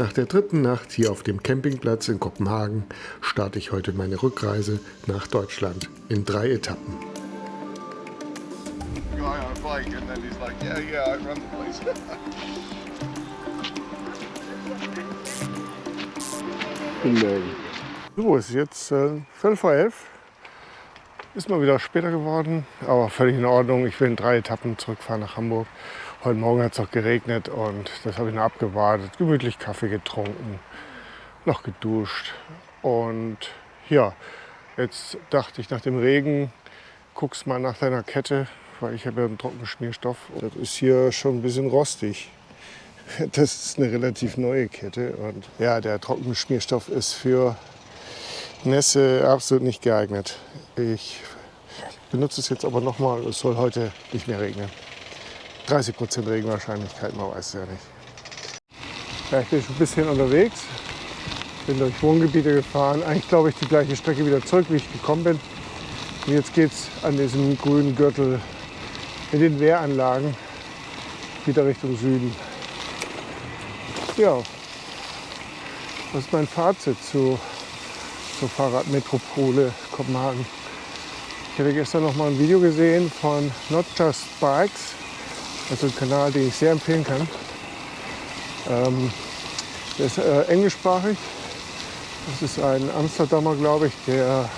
Nach der dritten Nacht hier auf dem Campingplatz in Kopenhagen starte ich heute meine Rückreise nach Deutschland in drei Etappen. So, es ist jetzt äh, 12 vor 11. Ist mal wieder später geworden, aber völlig in Ordnung. Ich will in drei Etappen zurückfahren nach Hamburg. Heute Morgen hat es auch geregnet und das habe ich noch abgewartet. Gemütlich Kaffee getrunken, noch geduscht. Und ja, jetzt dachte ich nach dem Regen, guck's mal nach deiner Kette, weil ich habe ja einen Trockenschmierstoff. Das ist hier schon ein bisschen rostig. Das ist eine relativ neue Kette und ja, der Trockenschmierstoff ist für Nässe absolut nicht geeignet. Ich benutze es jetzt aber noch mal. Es soll heute nicht mehr regnen. 30 Prozent Regenwahrscheinlichkeit, man weiß es ja nicht. Ja, ich bin schon ein bisschen unterwegs. Bin durch Wohngebiete gefahren. Eigentlich glaube ich die gleiche Strecke wieder zurück, wie ich gekommen bin. Und jetzt geht es an diesem grünen Gürtel in den Wehranlagen wieder Richtung Süden. Ja, das ist mein Fazit zu zur Fahrradmetropole Kopenhagen. Ich hatte gestern noch mal ein Video gesehen von Not Just Bikes, also ein Kanal, den ich sehr empfehlen kann. Ähm, der ist äh, englischsprachig. Das ist ein Amsterdamer, glaube ich, der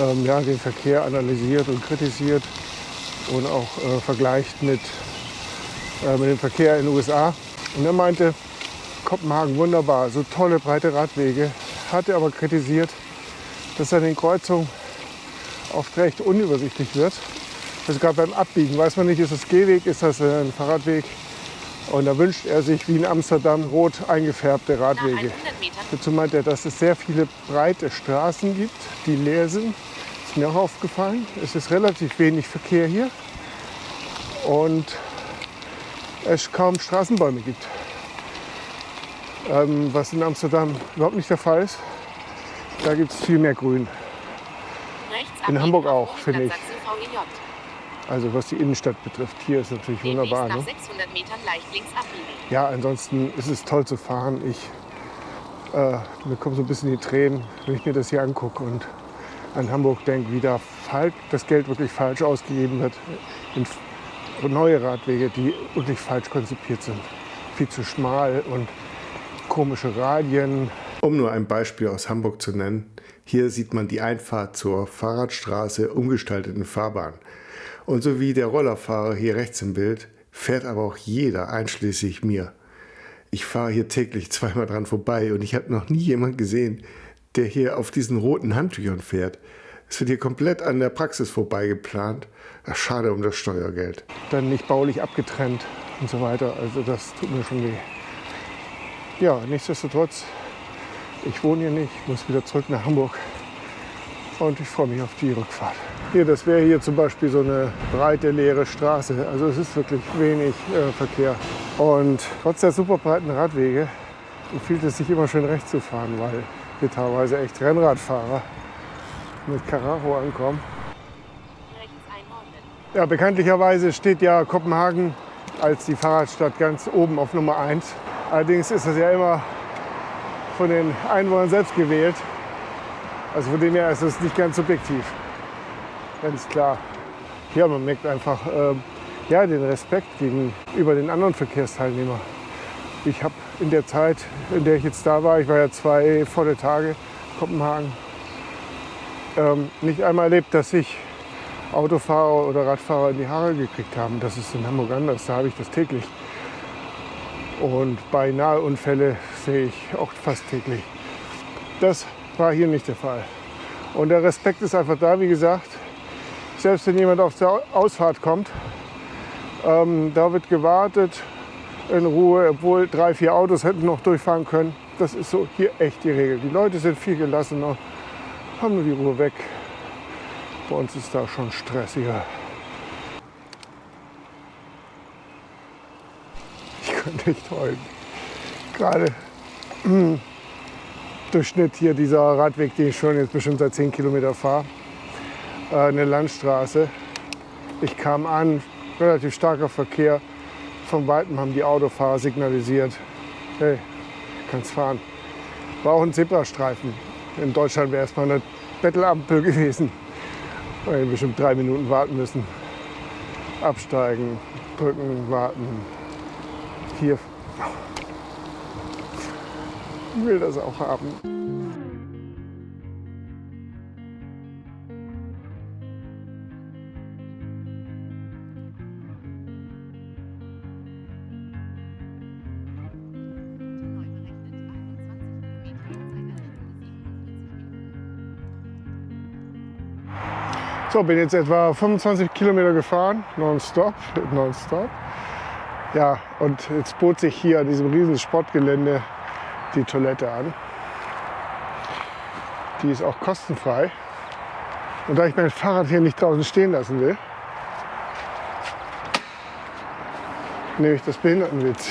ähm, ja, den Verkehr analysiert und kritisiert und auch äh, vergleicht mit, äh, mit dem Verkehr in den USA. Und er meinte, Kopenhagen wunderbar, so tolle breite Radwege, hatte aber kritisiert, dass an den Kreuzungen oft recht unübersichtlich wird. Also gerade beim Abbiegen weiß man nicht, ist das Gehweg, ist das ein Fahrradweg. Und da wünscht er sich wie in Amsterdam rot eingefärbte Radwege. Dazu meint er, dass es sehr viele breite Straßen gibt, die leer sind. Das ist mir auch aufgefallen. Es ist relativ wenig Verkehr hier und es kaum Straßenbäume gibt ähm, was in Amsterdam überhaupt nicht der Fall ist. Da gibt es viel mehr Grün. In Hamburg auch, finde ich. Also was die Innenstadt betrifft, hier ist natürlich wunderbar. Ne? Ja, ansonsten ist es toll zu fahren. Ich, äh, mir kommen so ein bisschen die Tränen, wenn ich mir das hier angucke und an Hamburg denke, wie da das Geld wirklich falsch ausgegeben wird in neue Radwege, die wirklich falsch konzipiert sind. Viel zu schmal und komische Radien. Um nur ein Beispiel aus Hamburg zu nennen, hier sieht man die Einfahrt zur Fahrradstraße umgestalteten Fahrbahn. Und so wie der Rollerfahrer hier rechts im Bild, fährt aber auch jeder, einschließlich mir. Ich fahre hier täglich zweimal dran vorbei und ich habe noch nie jemanden gesehen, der hier auf diesen roten Handtüchern fährt. Es wird hier komplett an der Praxis vorbei geplant. Ach, schade um das Steuergeld. Dann nicht baulich abgetrennt und so weiter. Also das tut mir schon weh ja, nichtsdestotrotz, ich wohne hier nicht, muss wieder zurück nach Hamburg und ich freue mich auf die Rückfahrt. Hier, das wäre hier zum Beispiel so eine breite, leere Straße. Also es ist wirklich wenig äh, Verkehr. Und trotz der super breiten Radwege empfiehlt es sich immer schön rechts zu fahren, weil hier teilweise echt Rennradfahrer mit Karacho ankommen. Ja, bekanntlicherweise steht ja Kopenhagen als die Fahrradstadt ganz oben auf Nummer 1 Allerdings ist das ja immer von den Einwohnern selbst gewählt. Also von dem her ist es nicht ganz subjektiv. Ganz klar. Ja, man merkt einfach äh, ja, den Respekt gegenüber den anderen Verkehrsteilnehmern. Ich habe in der Zeit, in der ich jetzt da war, ich war ja zwei volle Tage Kopenhagen, ähm, nicht einmal erlebt, dass sich Autofahrer oder Radfahrer in die Haare gekriegt haben. Das ist in Hamburg anders, da habe ich das täglich. Und beinahe Unfälle sehe ich auch fast täglich. Das war hier nicht der Fall. Und der Respekt ist einfach da, wie gesagt. Selbst wenn jemand auf der Ausfahrt kommt, ähm, da wird gewartet in Ruhe, obwohl drei, vier Autos hätten noch durchfahren können. Das ist so hier echt die Regel. Die Leute sind viel gelassener, haben nur die Ruhe weg. Bei uns ist da schon stressiger. könnte ich träumen. Gerade hm, Durchschnitt hier dieser Radweg, den ich schon jetzt bestimmt seit 10 Kilometer fahre. Eine Landstraße. Ich kam an, relativ starker Verkehr. Von weitem haben die Autofahrer signalisiert, hey, kannst fahren. War auch ein Zebrastreifen. In Deutschland wäre es mal eine Bettelampel gewesen. Weil wir bestimmt drei Minuten warten müssen. Absteigen, drücken, warten. Hier. Ich will das auch haben. So, bin jetzt etwa 25 Kilometer gefahren, nonstop, nonstop. Ja, und jetzt bot sich hier an diesem riesen Sportgelände die Toilette an. Die ist auch kostenfrei. Und da ich mein Fahrrad hier nicht draußen stehen lassen will, nehme ich das Behindertenwitz.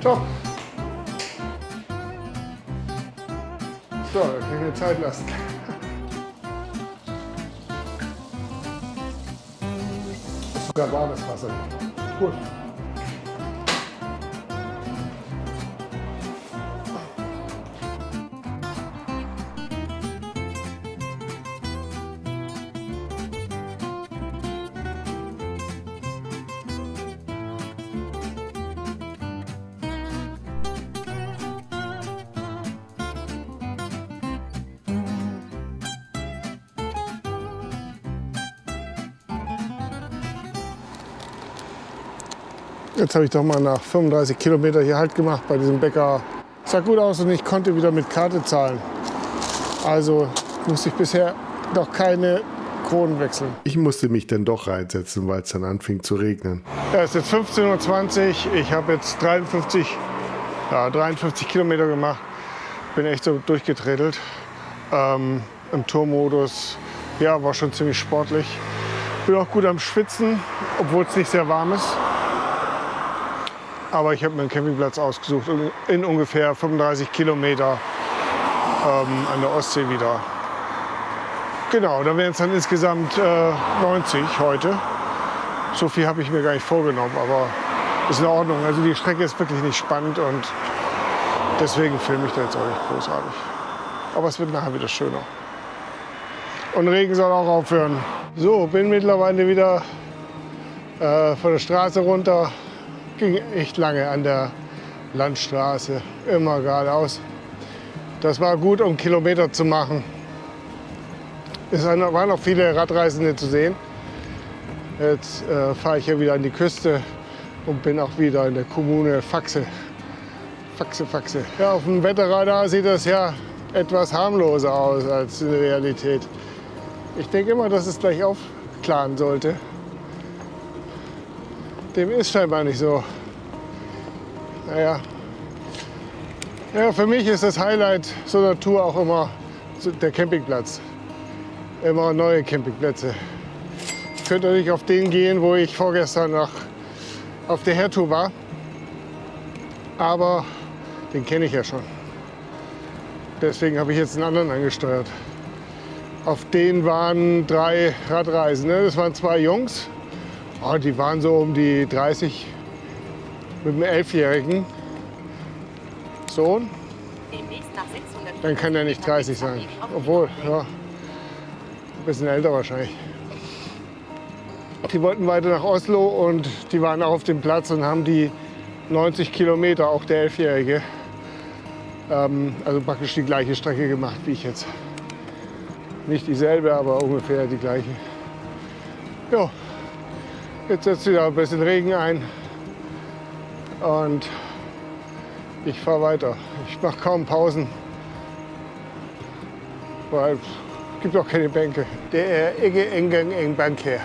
So. So, dann kann ich mir Zeit lassen. Sogar warmes Wasser. Gut. Jetzt habe ich doch mal nach 35 Kilometern hier Halt gemacht bei diesem Bäcker. Sah gut aus und ich konnte wieder mit Karte zahlen. Also musste ich bisher noch keine Kronen wechseln. Ich musste mich dann doch reinsetzen, weil es dann anfing zu regnen. Ja, es ist jetzt 15.20 Uhr. Ich habe jetzt 53, ja, 53 Kilometer gemacht. Bin echt so durchgeträdelt. Ähm, Im Tourmodus. Ja, war schon ziemlich sportlich. Bin auch gut am Schwitzen, obwohl es nicht sehr warm ist. Aber ich habe mir einen Campingplatz ausgesucht, in ungefähr 35 Kilometer ähm, an der Ostsee wieder. Genau, da wären es dann insgesamt äh, 90 heute. So viel habe ich mir gar nicht vorgenommen, aber ist in Ordnung. Also die Strecke ist wirklich nicht spannend und deswegen filme ich da jetzt auch nicht großartig. Aber es wird nachher wieder schöner. Und Regen soll auch aufhören. So, bin mittlerweile wieder äh, von der Straße runter ging echt lange an der Landstraße, immer geradeaus. Das war gut, um Kilometer zu machen. Es waren noch viele Radreisende zu sehen. Jetzt äh, fahre ich hier wieder an die Küste und bin auch wieder in der Kommune Faxe. Faxe, Faxe. Ja, auf dem Wetterradar sieht das ja etwas harmloser aus als in der Realität. Ich denke immer, dass es gleich aufklaren sollte dem ist scheinbar nicht so. Naja. Ja, für mich ist das Highlight so einer Tour auch immer der Campingplatz. Immer neue Campingplätze. Ich könnte nicht auf den gehen, wo ich vorgestern noch auf der Hertour war. Aber den kenne ich ja schon. Deswegen habe ich jetzt einen anderen angesteuert. Auf den waren drei Radreisende. Das waren zwei Jungs Oh, die waren so um die 30 mit einem elfjährigen Sohn. Dann kann er nicht 30 sein. Obwohl, ja, ein bisschen älter wahrscheinlich. Die wollten weiter nach Oslo und die waren auch auf dem Platz und haben die 90 Kilometer, auch der Elfjährige, ähm, also praktisch die gleiche Strecke gemacht wie ich jetzt. Nicht dieselbe, aber ungefähr die gleiche. Ja. Jetzt setzt wieder ein bisschen Regen ein und ich fahre weiter. Ich mache kaum Pausen, weil es gibt auch keine Bänke. Der Ege Engang eng Bank her.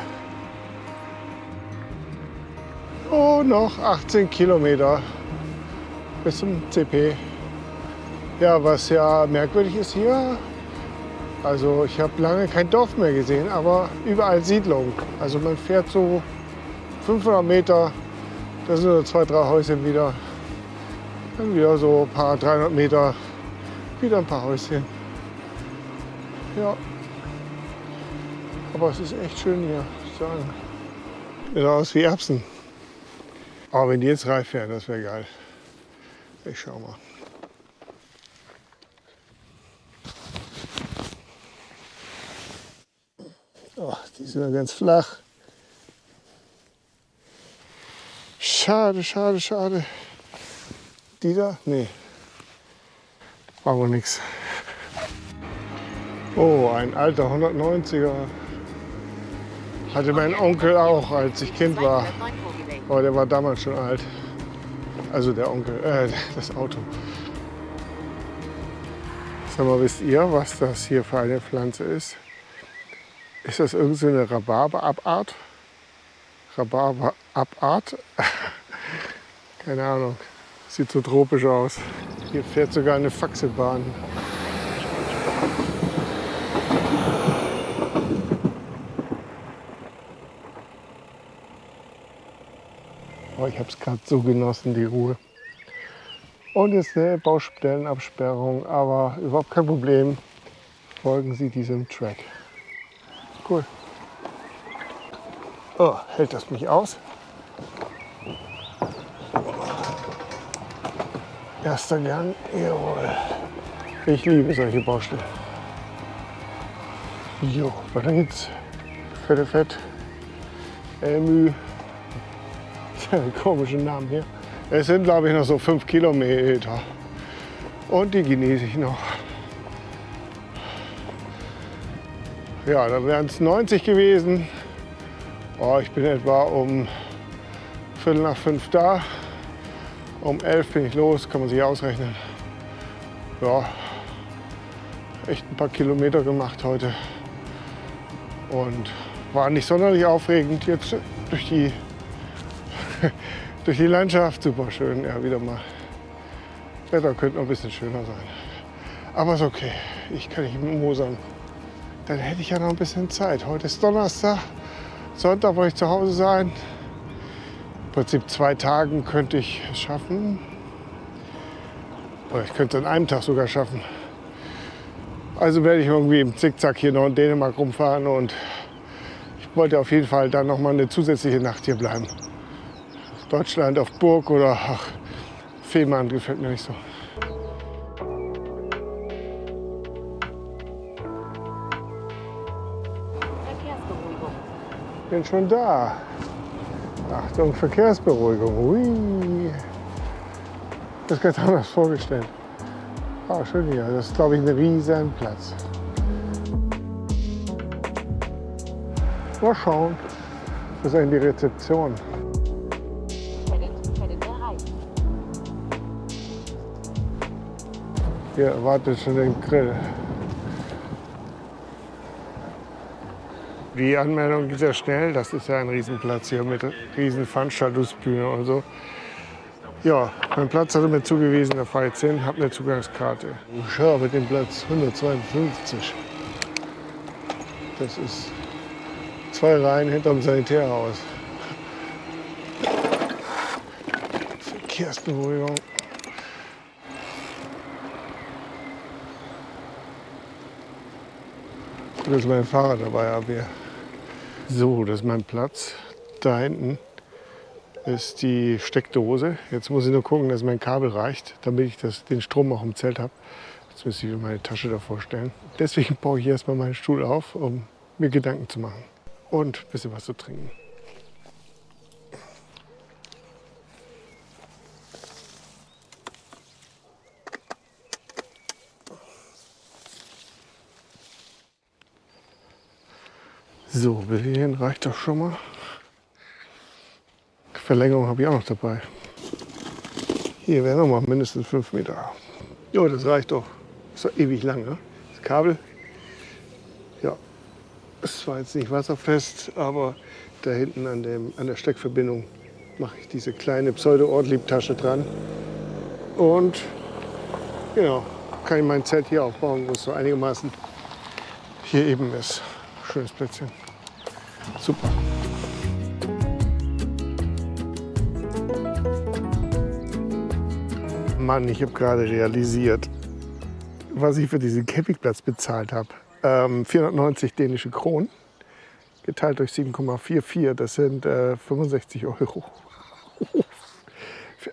Oh, noch 18 Kilometer bis zum CP. Ja, was ja merkwürdig ist hier, also ich habe lange kein Dorf mehr gesehen, aber überall Siedlungen. Also man fährt so 500 Meter, das sind so zwei, drei Häuschen wieder. Dann wieder so ein paar 300 Meter, wieder ein paar Häuschen. Ja. Aber es ist echt schön hier, muss ich sagen. Sieht aus wie Erbsen. Aber wenn die jetzt reif wären, das wäre geil. Ich schau mal. Oh, die sind ja ganz flach. Schade, schade, schade. Die da? Nee. Brauchen wir nichts. Oh, ein alter 190er. Hatte mein Onkel auch, als ich Kind war. Aber der war damals schon alt. Also der Onkel, äh, das Auto. Sag mal, wisst ihr, was das hier für eine Pflanze ist? Ist das irgendeine so Rhabarberabart? Rhabarberabart? Keine Ahnung. Sieht so tropisch aus. Hier fährt sogar eine Faxebahn. Oh, ich habe es gerade so genossen, die Ruhe. Und jetzt eine Baustellenabsperrung, aber überhaupt kein Problem. Folgen Sie diesem Track. Cool. Oh, hält das mich aus? Erster Gang, jawohl. Ich liebe solche Baustellen. Jo, weiter geht's. Fette Fett. Elmü. komischen Namen hier. Es sind, glaube ich, noch so fünf Kilometer. Und die genieße ich noch. Ja, dann wären es 90 gewesen. Oh, ich bin etwa um Viertel nach fünf da. Um elf bin ich los, kann man sich ausrechnen. Ja, echt ein paar Kilometer gemacht heute. Und war nicht sonderlich aufregend. Jetzt durch die durch die Landschaft. Super schön, ja, wieder mal. Wetter könnte noch ein bisschen schöner sein. Aber ist okay, ich kann nicht mosern. Dann hätte ich ja noch ein bisschen Zeit. Heute ist Donnerstag, Sonntag wollte ich zu Hause sein. Prinzip zwei Tagen könnte ich es schaffen. Oder ich könnte es an einem Tag sogar schaffen. Also werde ich irgendwie im Zickzack hier noch in Dänemark rumfahren und ich wollte auf jeden Fall dann noch mal eine zusätzliche Nacht hier bleiben. Deutschland auf Burg oder ach, Fehmarn gefällt mir nicht so. Bin schon da. Achtung, Verkehrsberuhigung. Ui. Das ist ganz anders vorgestellt. Ah, schön hier. Das ist, glaube ich, ein riesen Platz. Mal schauen. Das ist eigentlich die Rezeption. Hier erwartet schon den Grill. Die Anmeldung geht sehr schnell. Das ist ja ein Riesenplatz hier mit riesen Veranstaltungsbühne und so. Ja, mein Platz hatte mir zugewiesen, da fahre ich hin, habe eine Zugangskarte. Schau, mit dem Platz 152. Das ist zwei Reihen hinterm Sanitärhaus. Verkehrsberuhigung. Dass mein Fahrrad dabei habe. So, das ist mein Platz. Da hinten ist die Steckdose. Jetzt muss ich nur gucken, dass mein Kabel reicht, damit ich das, den Strom auch im Zelt habe. Jetzt müsste ich mir meine Tasche davor stellen. Deswegen baue ich erstmal meinen Stuhl auf, um mir Gedanken zu machen. Und ein bisschen was zu trinken. So, bis hierhin reicht doch schon mal. Verlängerung habe ich auch noch dabei. Hier wäre noch mal mindestens 5 Meter. Ja, das reicht doch. Das ist doch ewig lang, ne? Das Kabel. Ja, es war jetzt nicht wasserfest, aber da hinten an, dem, an der Steckverbindung mache ich diese kleine Pseudo-Ortlieb-Tasche dran. Und genau, kann ich mein Zelt hier aufbauen, wo es so einigermaßen hier eben ist. Schönes Plätzchen. Super. Mann, ich habe gerade realisiert, was ich für diesen Campingplatz bezahlt habe. Ähm, 490 dänische Kronen. geteilt durch 7,44, das sind äh, 65 Euro.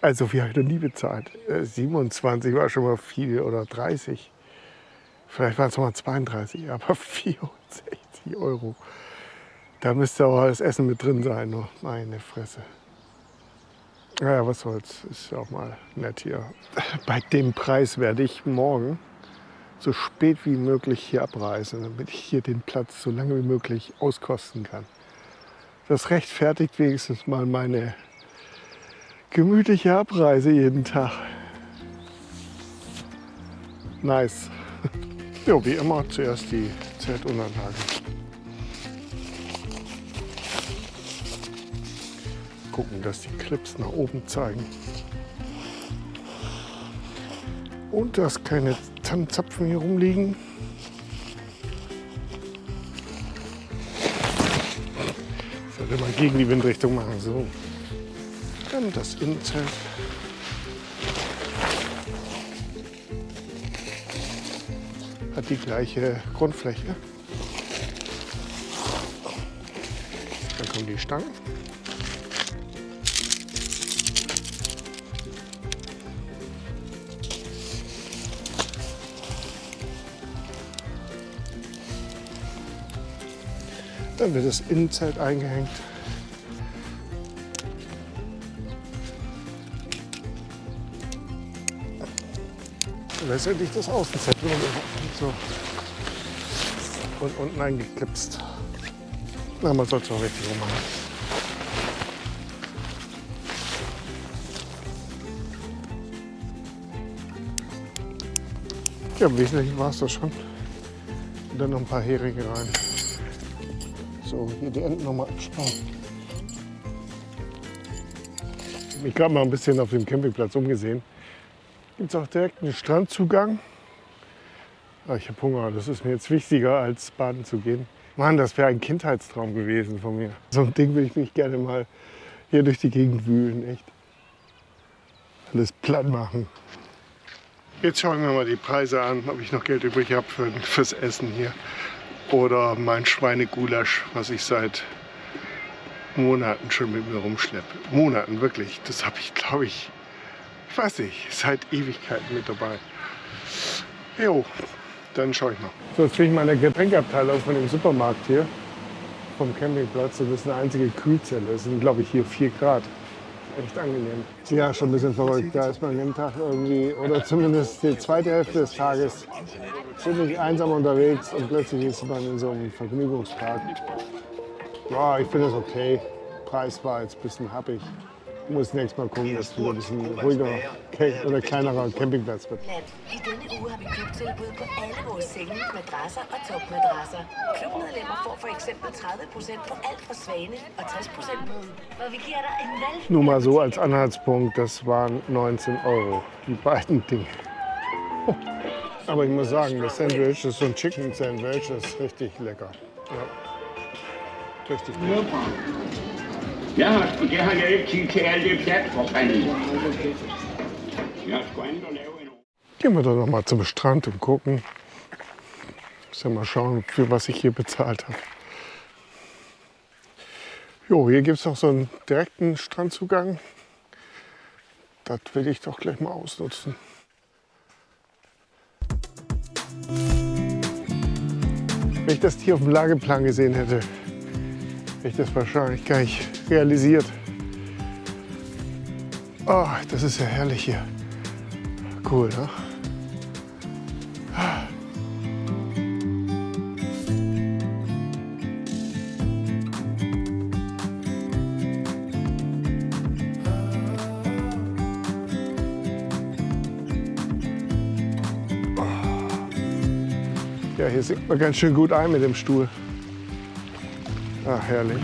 Also viel habe ich noch nie bezahlt. Äh, 27 war schon mal viel oder 30. Vielleicht waren es mal 32, aber 64 Euro. Da müsste auch das Essen mit drin sein, nur meine Fresse. Naja, was soll's, ist ja auch mal nett hier. Bei dem Preis werde ich morgen so spät wie möglich hier abreisen, damit ich hier den Platz so lange wie möglich auskosten kann. Das rechtfertigt wenigstens mal meine gemütliche Abreise jeden Tag. Nice. Ja, wie immer zuerst die Zeltunterlage. Gucken, dass die Clips nach oben zeigen. Und dass keine Tannenzapfen hier rumliegen. Ich sollte mal gegen die Windrichtung machen. So. Dann das Innenzelt. Hat die gleiche Grundfläche. Dann kommen die Stangen. Dann wird das Innenzelt eingehängt. Und letztendlich das Außenzelt so. und unten eingeklipst. Na, man soll es auch richtig rummachen. Ja, im Wesentlichen war es das schon. Und dann noch ein paar Heringe rein. So, hier die Enden nochmal abspannen. Ich habe mal ein bisschen auf dem Campingplatz umgesehen. Gibt es auch direkt einen Strandzugang. Ah, ich habe Hunger, das ist mir jetzt wichtiger, als baden zu gehen. Mann, das wäre ein Kindheitstraum gewesen von mir. So ein Ding würde ich mich gerne mal hier durch die Gegend wühlen, echt. Alles platt machen. Jetzt schauen wir mal die Preise an, ob ich noch Geld übrig habe für, fürs Essen hier. Oder mein Schweinegulasch, was ich seit Monaten schon mit mir rumschleppe. Monaten, wirklich. Das habe ich, glaube ich, ich weiß nicht, seit Ewigkeiten mit dabei. Jo, dann schaue ich mal. So, jetzt bin ich meine Getränkeabteilung von dem Supermarkt hier, vom Campingplatz. Das ist eine einzige Kühlzelle. Das sind, glaube ich, hier 4 Grad. Echt angenehm. Ja, schon ein bisschen verrückt. Da ist man jeden Tag irgendwie, oder zumindest die zweite Hälfte des Tages, ziemlich einsam unterwegs und plötzlich ist man in so einem Vergnügungspark. Ja, ich finde es okay. Preis war jetzt ein bisschen happig muss nächstes Mal gucken, dass es wieder ein bisschen ruhiger oder kleinerer Campingplatz wird. I denne uge har vi klubtilbud på alle vores senge, madrasser og topmadrasser. Klubmedlemmer får for eksempel 30% på alt fra Svane og 60% på, hvor vi giver dig en valg. Nur mal so als Anhaltspunkt, das waren 19 Euro, die beiden Dinge. Aber ich muss sagen, das Sandwich, das ist so ein Chicken Sandwich, das ist richtig lecker. Ja. Richtig gut. Gehen wir doch noch mal zum Strand und gucken. Muss ja mal schauen, für was ich hier bezahlt habe. Jo, hier gibt es noch so einen direkten Strandzugang. Das will ich doch gleich mal ausnutzen. Wenn ich das hier auf dem Lageplan gesehen hätte, hätte ich das wahrscheinlich gar nicht realisiert. Oh, das ist ja herrlich hier. Cool, ne? Ja, hier sinkt man ganz schön gut ein mit dem Stuhl. Ach, herrlich.